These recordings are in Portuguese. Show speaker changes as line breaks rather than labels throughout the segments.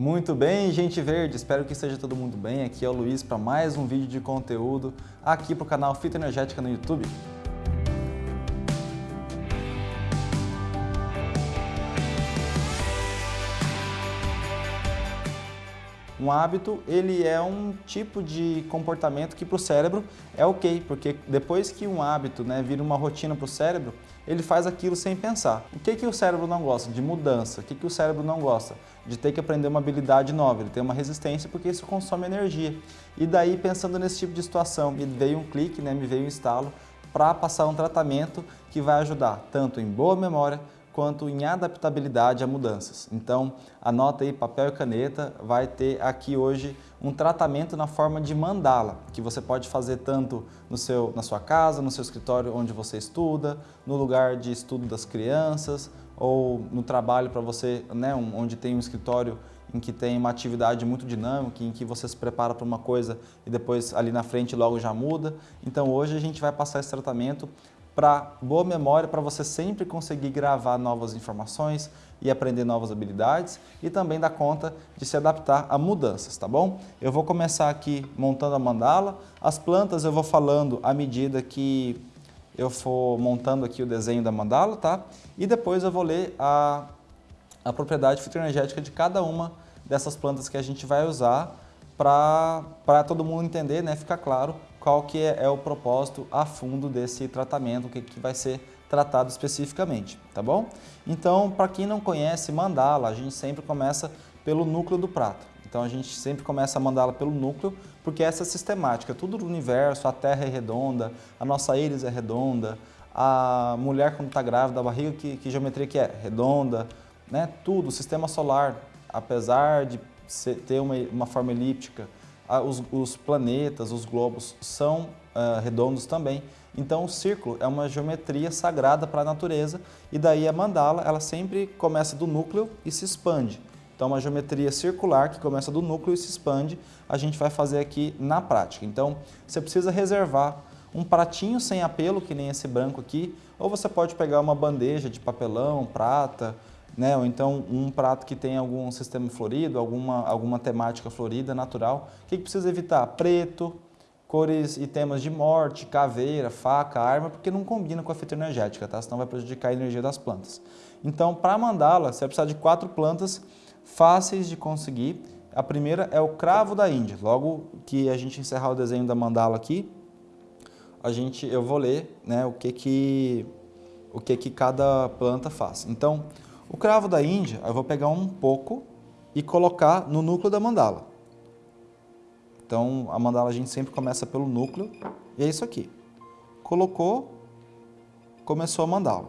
Muito bem, gente verde, espero que esteja todo mundo bem. Aqui é o Luiz para mais um vídeo de conteúdo aqui para o canal Fita Energética no YouTube. Um hábito, ele é um tipo de comportamento que para o cérebro é ok, porque depois que um hábito né, vira uma rotina para o cérebro, ele faz aquilo sem pensar. O que, que o cérebro não gosta? De mudança. O que, que o cérebro não gosta? De ter que aprender uma habilidade nova. Ele tem uma resistência porque isso consome energia. E daí, pensando nesse tipo de situação, me veio um clique, né, me veio um instalo para passar um tratamento que vai ajudar tanto em boa memória quanto em adaptabilidade a mudanças. Então, anota aí papel e caneta, vai ter aqui hoje um tratamento na forma de mandala, que você pode fazer tanto no seu, na sua casa, no seu escritório onde você estuda, no lugar de estudo das crianças, ou no trabalho para você, né, onde tem um escritório em que tem uma atividade muito dinâmica, em que você se prepara para uma coisa e depois ali na frente logo já muda. Então hoje a gente vai passar esse tratamento para boa memória, para você sempre conseguir gravar novas informações e aprender novas habilidades e também dar conta de se adaptar a mudanças, tá bom? Eu vou começar aqui montando a mandala, as plantas eu vou falando à medida que eu for montando aqui o desenho da mandala, tá? E depois eu vou ler a, a propriedade fitoenergética de cada uma dessas plantas que a gente vai usar para todo mundo entender, né, ficar claro qual que é, é, o propósito a fundo desse tratamento, o que, que vai ser tratado especificamente, tá bom? Então, para quem não conhece mandala, a gente sempre começa pelo núcleo do prato. Então a gente sempre começa a mandá-la pelo núcleo, porque essa é sistemática, tudo do universo, a Terra é redonda, a nossa íris é redonda, a mulher quando está grávida, a barriga, que, que geometria que é? Redonda, né? tudo, o sistema solar, apesar de ter uma, uma forma elíptica, os, os, planetas, os globos são uh, redondos também. Então o círculo é uma geometria sagrada para a natureza e daí a mandala ela sempre começa do núcleo e se expande. Então uma geometria circular que começa do núcleo e se expande, a gente vai fazer aqui na prática. Então você precisa reservar um pratinho sem apelo, que nem esse branco aqui, ou você pode pegar uma bandeja de papelão, prata, né? ou então um prato que tem algum sistema florido, alguma, alguma temática florida, natural. O que, que precisa evitar? Preto, cores e temas de morte, caveira, faca, arma, porque não combina com a fita energética, tá? senão vai prejudicar a energia das plantas. Então, para mandá-la, você vai precisar de quatro plantas fáceis de conseguir. A primeira é o cravo da Índia. Logo que a gente encerrar o desenho da mandala aqui, a gente, eu vou ler né, o, que, que, o que, que cada planta faz. Então, o cravo da Índia, eu vou pegar um pouco e colocar no núcleo da mandala. Então, a mandala a gente sempre começa pelo núcleo, e é isso aqui. Colocou, começou a mandala.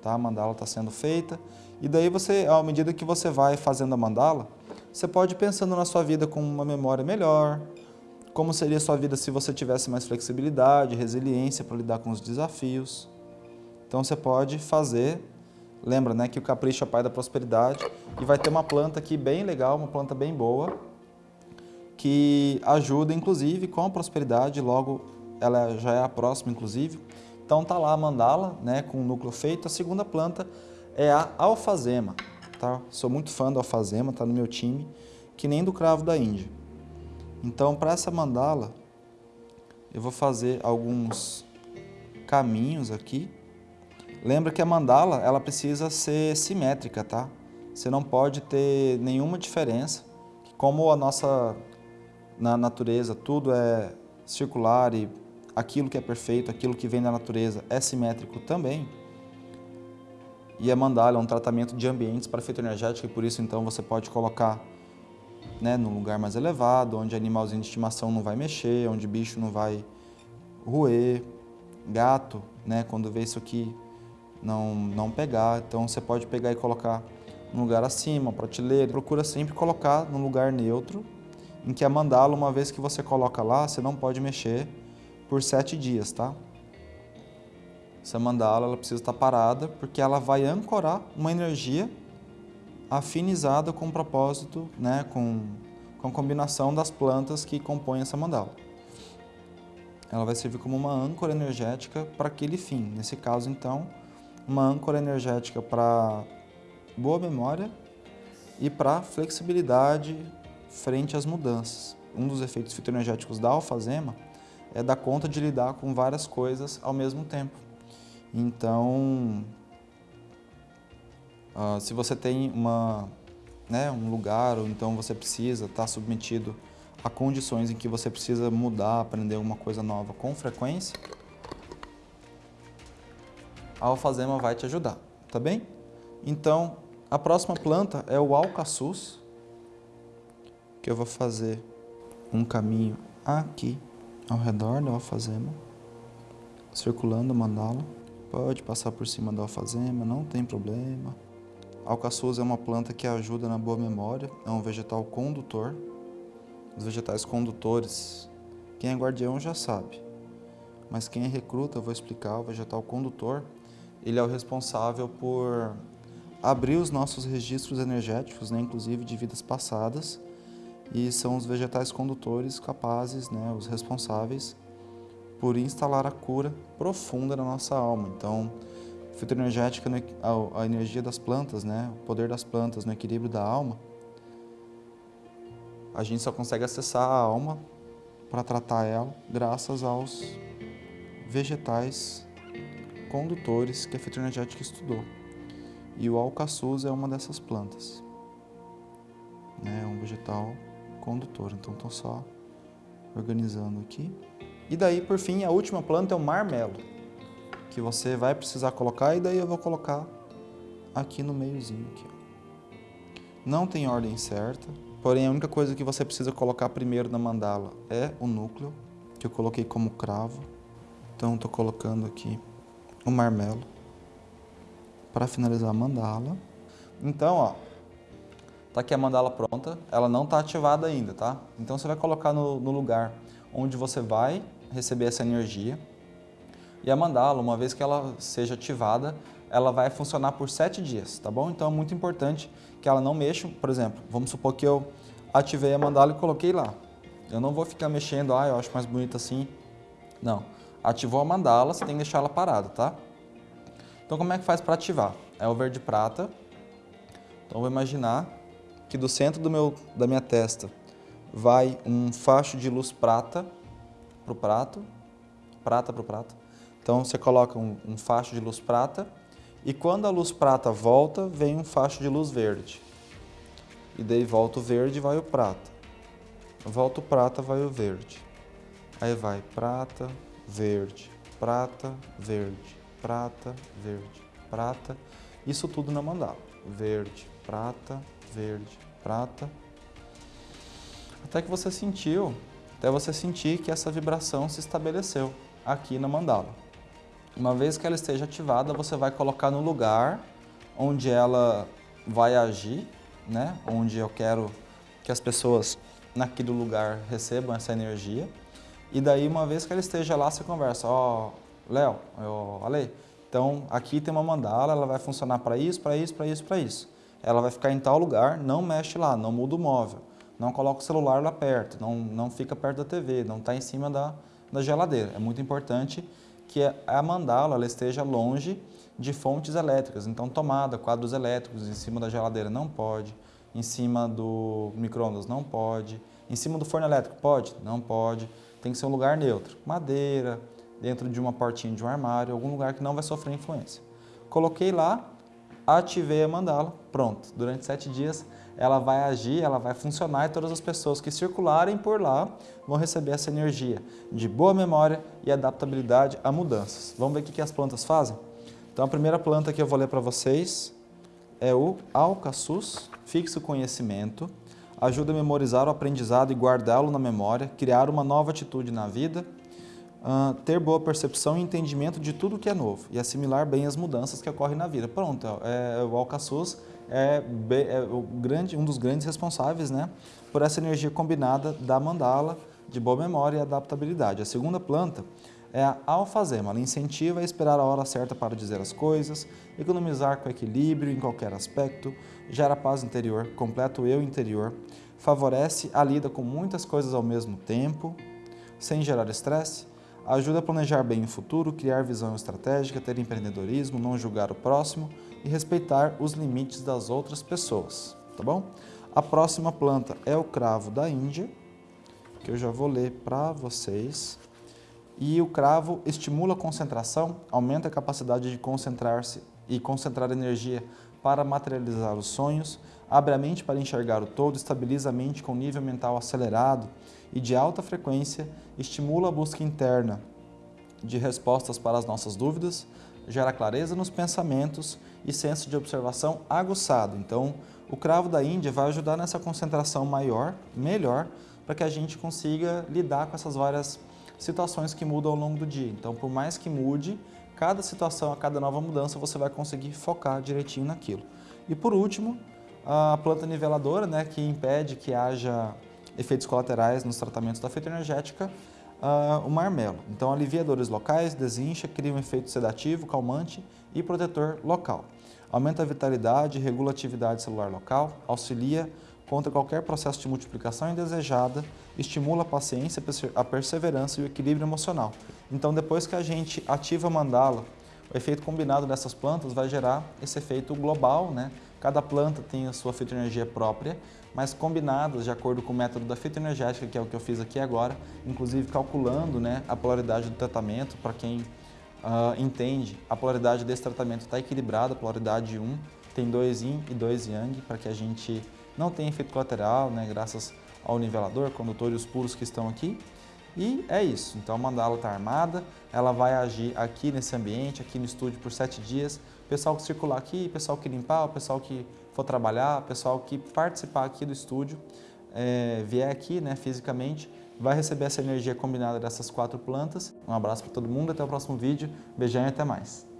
Tá? A mandala está sendo feita, e daí você, à medida que você vai fazendo a mandala, você pode ir pensando na sua vida com uma memória melhor, como seria a sua vida se você tivesse mais flexibilidade, resiliência para lidar com os desafios. Então você pode fazer Lembra né, que o capricho é pai da prosperidade e vai ter uma planta aqui bem legal, uma planta bem boa, que ajuda inclusive com a prosperidade, logo ela já é a próxima inclusive. Então tá lá a mandala, né, com o núcleo feito. A segunda planta é a alfazema, tá? Sou muito fã da alfazema, tá no meu time, que nem do cravo da Índia. Então para essa mandala eu vou fazer alguns caminhos aqui Lembra que a mandala ela precisa ser simétrica, tá? Você não pode ter nenhuma diferença. Como a nossa na natureza tudo é circular e aquilo que é perfeito, aquilo que vem da natureza é simétrico também. E a mandala é um tratamento de ambientes para efeito energético e por isso então você pode colocar né, num lugar mais elevado, onde animalzinho de estimação não vai mexer, onde bicho não vai roer, gato, né, quando vê isso aqui não, não pegar. Então você pode pegar e colocar no lugar acima, prateleira. Procura sempre colocar no lugar neutro, em que a mandala, uma vez que você coloca lá, você não pode mexer por sete dias, tá? Essa mandala ela precisa estar parada, porque ela vai ancorar uma energia afinizada com o propósito, né, com, com a combinação das plantas que compõem essa mandala. Ela vai servir como uma âncora energética para aquele fim. Nesse caso, então, uma âncora energética para boa memória e para flexibilidade frente às mudanças. Um dos efeitos fitoenergéticos da alfazema é dar conta de lidar com várias coisas ao mesmo tempo. Então, uh, se você tem uma, né, um lugar ou então você precisa estar tá submetido a condições em que você precisa mudar, aprender alguma coisa nova com frequência, a alfazema vai te ajudar, tá bem? Então, a próxima planta é o alcaçuz, que eu vou fazer um caminho aqui ao redor da alfazema, circulando a mandala. Pode passar por cima da alfazema, não tem problema. Alcaçuz é uma planta que ajuda na boa memória, é um vegetal condutor. Os vegetais condutores, quem é guardião já sabe, mas quem é recruta, eu vou explicar, o vegetal condutor, ele é o responsável por abrir os nossos registros energéticos, né, inclusive de vidas passadas, e são os vegetais condutores capazes, né, os responsáveis por instalar a cura profunda na nossa alma. Então, fitoenergética, a, a energia das plantas, né, o poder das plantas no equilíbrio da alma, a gente só consegue acessar a alma para tratar ela graças aos vegetais condutores que a fitoenergética estudou. E o alcaçuz é uma dessas plantas. Né, é um vegetal condutor. Então, estou só organizando aqui. E daí, por fim, a última planta é o marmelo, que você vai precisar colocar e daí eu vou colocar aqui no meiozinho. Aqui, Não tem ordem certa, porém a única coisa que você precisa colocar primeiro na mandala é o núcleo, que eu coloquei como cravo. Então, estou colocando aqui o marmelo para finalizar a mandala. Então, ó, Tá aqui a mandala pronta, ela não está ativada ainda, tá? Então você vai colocar no, no lugar onde você vai receber essa energia. E a mandala, uma vez que ela seja ativada, ela vai funcionar por sete dias, tá bom? Então é muito importante que ela não mexa, por exemplo, vamos supor que eu ativei a mandala e coloquei lá. Eu não vou ficar mexendo, ah, eu acho mais bonito assim. Não. Ativou a mandala, você tem que deixar ela parada, tá? Então como é que faz para ativar? É o verde prata. Então vou imaginar que do centro do meu, da minha testa vai um facho de luz prata para o prato, prata para o prato. Então você coloca um, um facho de luz prata e quando a luz prata volta, vem um facho de luz verde. E daí volta o verde e vai o prata. Volta o prata, vai o verde. Aí vai prata, verde, prata, verde, prata, verde, prata. Isso tudo na mandala. Verde, prata, verde, prata, até que você sentiu, até você sentir que essa vibração se estabeleceu aqui na mandala. Uma vez que ela esteja ativada, você vai colocar no lugar onde ela vai agir, né? onde eu quero que as pessoas naquele lugar recebam essa energia. E daí, uma vez que ela esteja lá, você conversa, ó, oh, Léo, oh, Ale, então aqui tem uma mandala, ela vai funcionar para isso, para isso, para isso, para isso ela vai ficar em tal lugar, não mexe lá, não muda o móvel, não coloca o celular lá perto, não, não fica perto da TV, não está em cima da, da geladeira. É muito importante que a mandala ela esteja longe de fontes elétricas, então tomada, quadros elétricos em cima da geladeira não pode, em cima do micro-ondas não pode, em cima do forno elétrico pode? Não pode, tem que ser um lugar neutro, madeira, dentro de uma portinha de um armário, algum lugar que não vai sofrer influência. Coloquei lá, ativei a mandala, pronto. Durante sete dias ela vai agir, ela vai funcionar e todas as pessoas que circularem por lá vão receber essa energia de boa memória e adaptabilidade a mudanças. Vamos ver o que as plantas fazem? Então a primeira planta que eu vou ler para vocês é o alcaçuz, fixo conhecimento, ajuda a memorizar o aprendizado e guardá-lo na memória, criar uma nova atitude na vida, uh, ter boa percepção e entendimento de tudo que é novo e assimilar bem as mudanças que ocorrem na vida. Pronto, é, o Alcaçuz é, é o grande, um dos grandes responsáveis né, por essa energia combinada da mandala, de boa memória e adaptabilidade. A segunda planta é a alfazema. Ela incentiva a esperar a hora certa para dizer as coisas, economizar com equilíbrio em qualquer aspecto, gera paz interior, completa o eu interior, favorece a lida com muitas coisas ao mesmo tempo, sem gerar estresse, Ajuda a planejar bem o futuro, criar visão estratégica, ter empreendedorismo, não julgar o próximo e respeitar os limites das outras pessoas. tá bom? A próxima planta é o cravo da Índia, que eu já vou ler para vocês. E o cravo estimula a concentração, aumenta a capacidade de concentrar-se e concentrar energia para materializar os sonhos, abre a mente para enxergar o todo, estabiliza a mente com nível mental acelerado e de alta frequência, estimula a busca interna de respostas para as nossas dúvidas, gera clareza nos pensamentos e senso de observação aguçado. Então, o cravo da Índia vai ajudar nessa concentração maior, melhor, para que a gente consiga lidar com essas várias situações que mudam ao longo do dia. Então, por mais que mude, cada situação, a cada nova mudança, você vai conseguir focar direitinho naquilo. E por último, a planta niveladora, né, que impede que haja efeitos colaterais nos tratamentos da fitoenergética, uh, o marmelo. Então, alivia dores locais, desincha, cria um efeito sedativo, calmante e protetor local. Aumenta a vitalidade, regula a atividade celular local, auxilia contra qualquer processo de multiplicação indesejada, estimula a paciência, a perseverança e o equilíbrio emocional. Então, depois que a gente ativa a mandala, o efeito combinado dessas plantas vai gerar esse efeito global, né? Cada planta tem a sua fitoenergia própria, mas combinadas de acordo com o método da fitoenergética, que é o que eu fiz aqui agora, inclusive calculando né, a polaridade do tratamento, para quem uh, entende, a polaridade desse tratamento está equilibrada, polaridade 1 tem 2 yin e 2 yang, para que a gente não tenha efeito colateral, né, graças ao nivelador, condutor os puros que estão aqui. E é isso, então a mandala está armada, ela vai agir aqui nesse ambiente, aqui no estúdio por sete dias. O pessoal que circular aqui, o pessoal que limpar, o pessoal que for trabalhar, o pessoal que participar aqui do estúdio, é, vier aqui né, fisicamente, vai receber essa energia combinada dessas quatro plantas. Um abraço para todo mundo, até o próximo vídeo, beijão e até mais.